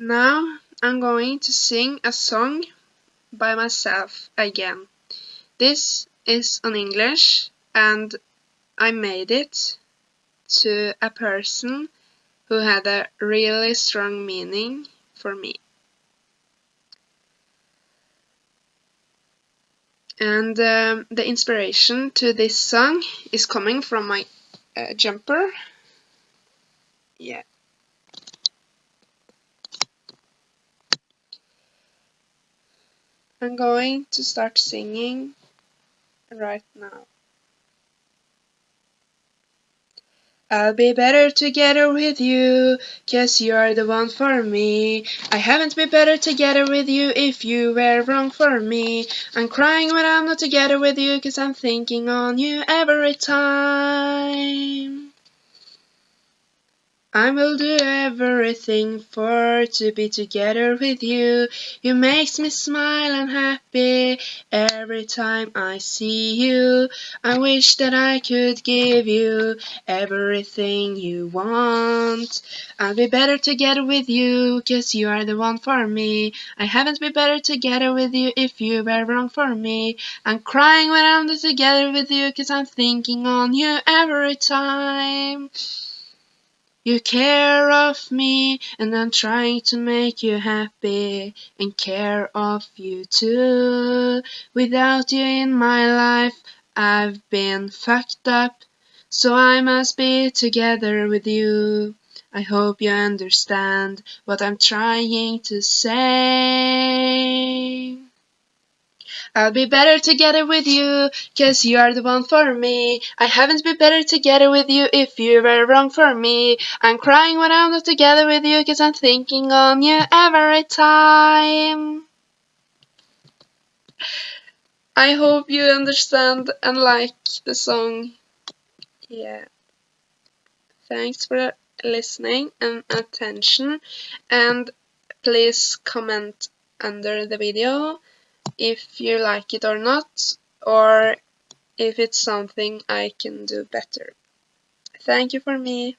Now I'm going to sing a song by myself again. This is on English and I made it to a person who had a really strong meaning for me. And um, the inspiration to this song is coming from my uh, jumper. Yeah. I'm going to start singing right now. I'll be better together with you, cause you're the one for me. I haven't been better together with you if you were wrong for me. I'm crying when I'm not together with you, cause I'm thinking on you every time. I will do everything for to be together with you. You makes me smile and happy every time I see you. I wish that I could give you everything you want. I'll be better together with you, cause you are the one for me. I haven't been better together with you if you were wrong for me. I'm crying when I'm together with you, cause I'm thinking on you every time. You care of me and I'm trying to make you happy and care of you too. Without you in my life, I've been fucked up, so I must be together with you. I hope you understand what I'm trying to say. I'll be better together with you, cause you are the one for me. I haven't been better together with you if you were wrong for me. I'm crying when I'm not together with you, cause I'm thinking on you every time. I hope you understand and like the song. Yeah. Thanks for listening and attention and please comment under the video if you like it or not, or if it's something I can do better. Thank you for me.